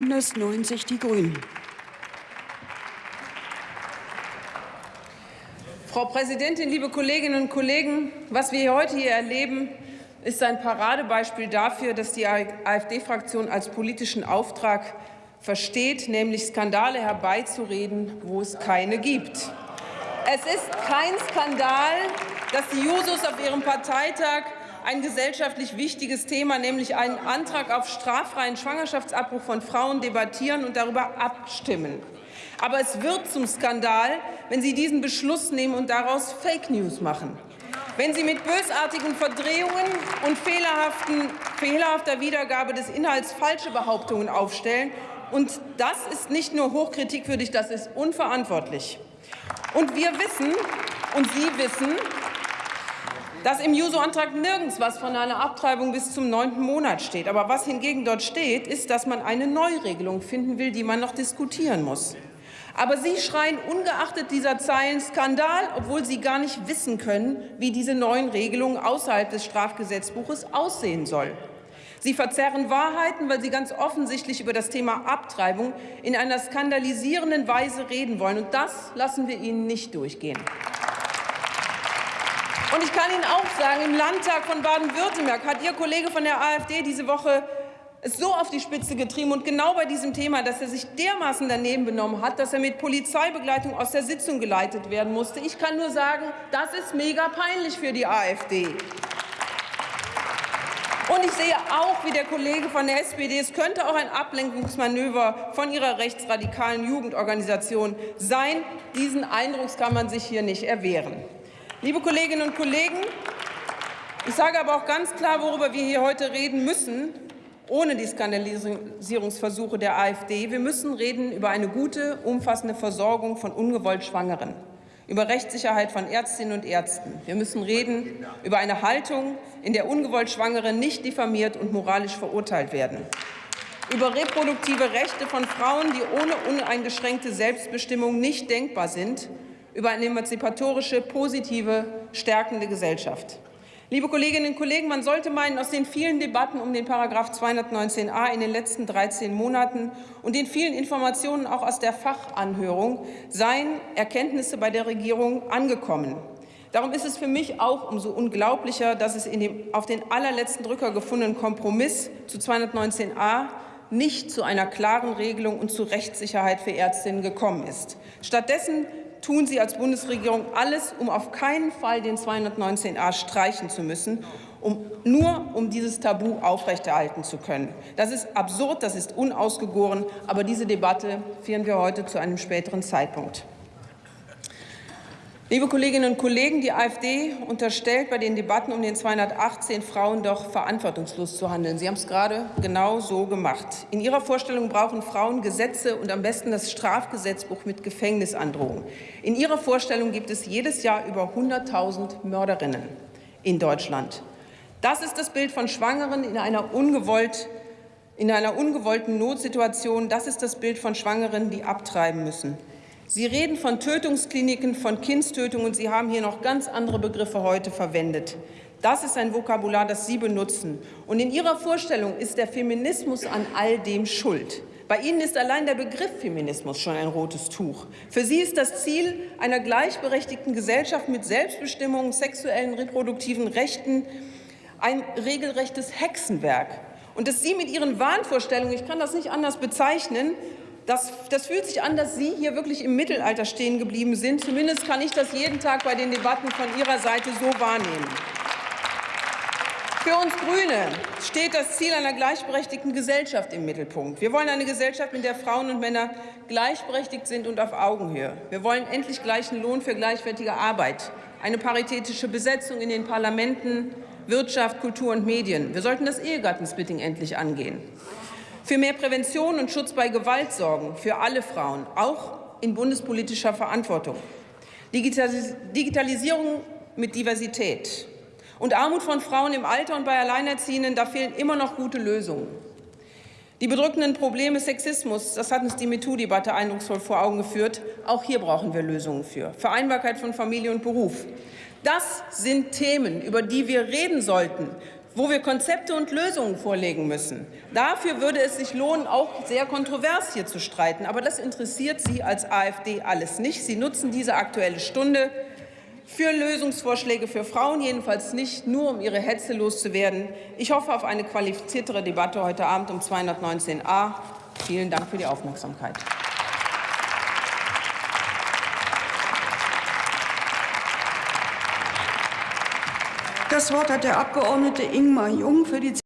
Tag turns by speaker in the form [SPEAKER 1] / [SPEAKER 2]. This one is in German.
[SPEAKER 1] Bündnis 90 Die Grünen.
[SPEAKER 2] Frau Präsidentin, liebe Kolleginnen und Kollegen! Was wir heute hier erleben, ist ein Paradebeispiel dafür, dass die AfD-Fraktion als politischen Auftrag versteht, nämlich Skandale herbeizureden, wo es keine gibt. Es ist kein Skandal, dass die Jusos auf ihrem Parteitag ein gesellschaftlich wichtiges Thema, nämlich einen Antrag auf straffreien Schwangerschaftsabbruch von Frauen debattieren und darüber abstimmen. Aber es wird zum Skandal, wenn Sie diesen Beschluss nehmen und daraus Fake News machen. Wenn Sie mit bösartigen Verdrehungen und fehlerhafter Wiedergabe des Inhalts falsche Behauptungen aufstellen, und das ist nicht nur hochkritikwürdig, das ist unverantwortlich. Und wir wissen, und Sie wissen, dass im Juso-Antrag nirgends was von einer Abtreibung bis zum neunten Monat steht. Aber was hingegen dort steht, ist, dass man eine Neuregelung finden will, die man noch diskutieren muss. Aber Sie schreien ungeachtet dieser Zeilen Skandal, obwohl Sie gar nicht wissen können, wie diese neuen Regelungen außerhalb des Strafgesetzbuches aussehen sollen. Sie verzerren Wahrheiten, weil Sie ganz offensichtlich über das Thema Abtreibung in einer skandalisierenden Weise reden wollen. Und das lassen wir Ihnen nicht durchgehen. Und ich kann Ihnen auch sagen, im Landtag von Baden-Württemberg hat Ihr Kollege von der AfD diese Woche es so auf die Spitze getrieben und genau bei diesem Thema, dass er sich dermaßen daneben benommen hat, dass er mit Polizeibegleitung aus der Sitzung geleitet werden musste. Ich kann nur sagen, das ist mega peinlich für die AfD. Und ich sehe auch, wie der Kollege von der SPD, es könnte auch ein Ablenkungsmanöver von Ihrer rechtsradikalen Jugendorganisation sein. Diesen Eindruck kann man sich hier nicht erwehren. Liebe Kolleginnen und Kollegen, ich sage aber auch ganz klar, worüber wir hier heute reden müssen, ohne die Skandalisierungsversuche der AfD. Wir müssen reden über eine gute, umfassende Versorgung von ungewollt Schwangeren, über Rechtssicherheit von Ärztinnen und Ärzten. Wir müssen reden über eine Haltung, in der ungewollt Schwangere nicht diffamiert und moralisch verurteilt werden, über reproduktive Rechte von Frauen, die ohne uneingeschränkte Selbstbestimmung nicht denkbar sind über eine emanzipatorische, positive, stärkende Gesellschaft. Liebe Kolleginnen und Kollegen, man sollte meinen, aus den vielen Debatten um den § 219a in den letzten 13 Monaten und den vielen Informationen auch aus der Fachanhörung seien Erkenntnisse bei der Regierung angekommen. Darum ist es für mich auch umso unglaublicher, dass es in dem auf den allerletzten Drücker gefundenen Kompromiss zu 219a nicht zu einer klaren Regelung und zu Rechtssicherheit für Ärztinnen gekommen ist. Stattdessen tun Sie als Bundesregierung alles, um auf keinen Fall den 219a streichen zu müssen, um, nur um dieses Tabu aufrechterhalten zu können. Das ist absurd, das ist unausgegoren, aber diese Debatte führen wir heute zu einem späteren Zeitpunkt. Liebe Kolleginnen und Kollegen, die AfD unterstellt bei den Debatten um den 218 Frauen doch verantwortungslos zu handeln. Sie haben es gerade genau so gemacht. In Ihrer Vorstellung brauchen Frauen Gesetze und am besten das Strafgesetzbuch mit Gefängnisandrohung. In Ihrer Vorstellung gibt es jedes Jahr über 100.000 Mörderinnen in Deutschland. Das ist das Bild von Schwangeren in einer, ungewollt, in einer ungewollten Notsituation. Das ist das Bild von Schwangeren, die abtreiben müssen. Sie reden von Tötungskliniken, von Kindstötung, und Sie haben hier noch ganz andere Begriffe heute verwendet. Das ist ein Vokabular, das Sie benutzen. Und in Ihrer Vorstellung ist der Feminismus an all dem schuld. Bei Ihnen ist allein der Begriff Feminismus schon ein rotes Tuch. Für Sie ist das Ziel einer gleichberechtigten Gesellschaft mit Selbstbestimmung, sexuellen, reproduktiven Rechten ein regelrechtes Hexenwerk. Und dass Sie mit Ihren Wahnvorstellungen, ich kann das nicht anders bezeichnen, das, das, fühlt sich an, dass Sie hier wirklich im Mittelalter stehen geblieben sind. Zumindest kann ich das jeden Tag bei den Debatten von Ihrer Seite so wahrnehmen. Für uns Grüne steht das Ziel einer gleichberechtigten Gesellschaft im Mittelpunkt. Wir wollen eine Gesellschaft, in der Frauen und Männer gleichberechtigt sind und auf Augenhöhe. Wir wollen endlich gleichen Lohn für gleichwertige Arbeit, eine paritätische Besetzung in den Parlamenten, Wirtschaft, Kultur und Medien. Wir sollten das Ehegattensplitting endlich angehen für mehr Prävention und Schutz bei Gewalt sorgen, für alle Frauen, auch in bundespolitischer Verantwortung. Digitalis Digitalisierung mit Diversität und Armut von Frauen im Alter und bei Alleinerziehenden, da fehlen immer noch gute Lösungen. Die bedrückenden Probleme Sexismus, das hat uns die MeToo-Debatte eindrucksvoll vor Augen geführt. Auch hier brauchen wir Lösungen für. Vereinbarkeit von Familie und Beruf. Das sind Themen, über die wir reden sollten, wo wir Konzepte und Lösungen vorlegen müssen. Dafür würde es sich lohnen, auch sehr kontrovers hier zu streiten. Aber das interessiert Sie als AfD alles nicht. Sie nutzen diese Aktuelle Stunde für Lösungsvorschläge für Frauen, jedenfalls nicht nur, um ihre Hetze loszuwerden. Ich hoffe auf eine qualifiziertere Debatte heute Abend um 219a. Vielen Dank für die Aufmerksamkeit.
[SPEAKER 1] Das Wort hat der Abgeordnete Ingmar Jung für die